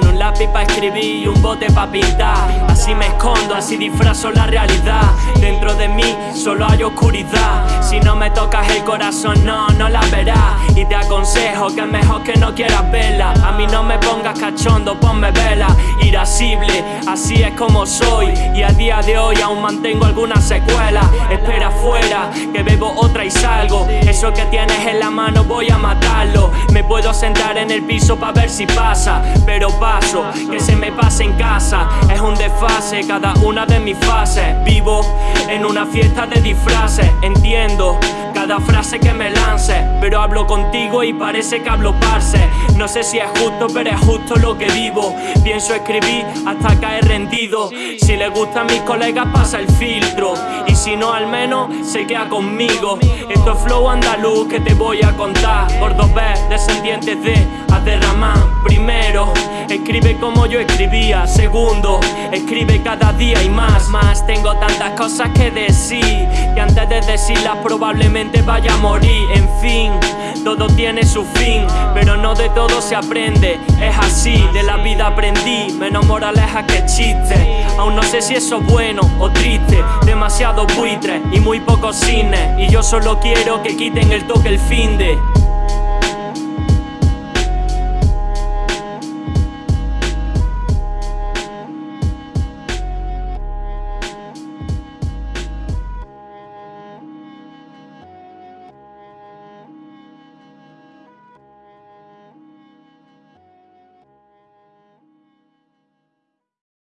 lápiz para escribir y un bote para pintar. Así me escondo, así disfrazo la realidad. Dentro de mí solo hay oscuridad. Si no me tocas el corazón no, no la verás. Y te aconsejo que es mejor que no quieras verla. A mí no me pongas cachondo, ponme vela. Irascible, así es como soy. Y a día de hoy aún mantengo alguna secuela Espera afuera, que bebo otra y salgo. Eso que tienes en la mano voy a matarlo. Me puedo sentar en el piso para ver si pasa Pero paso, que se me pase en casa. Es un desfase cada una de mis fases. Vivo en una fiesta de disfraces Entiendo cada frase que me lance Pero hablo contigo y parece que hablo parse. No sé si es justo pero es justo lo que vivo. Pienso escribir hasta caer rendido. Si le gusta a mis colegas pasa el filtro. Y si no al menos se queda conmigo. Esto es flow andaluz que te voy a contar. Cordobés, descendientes de Aderramán Primero, escribe como yo escribía Segundo, escribe cada día y más Más, tengo tantas cosas que decir Que antes de decirlas probablemente vaya a morir. En fin, todo tiene su fin Pero no de todo se aprende. Es así, de la vida aprendí Menos moraleja que chiste. Aún no sé si eso es bueno o triste Demasiado buitre y muy pocos cines. Y yo solo quiero que quiten el toque el fin de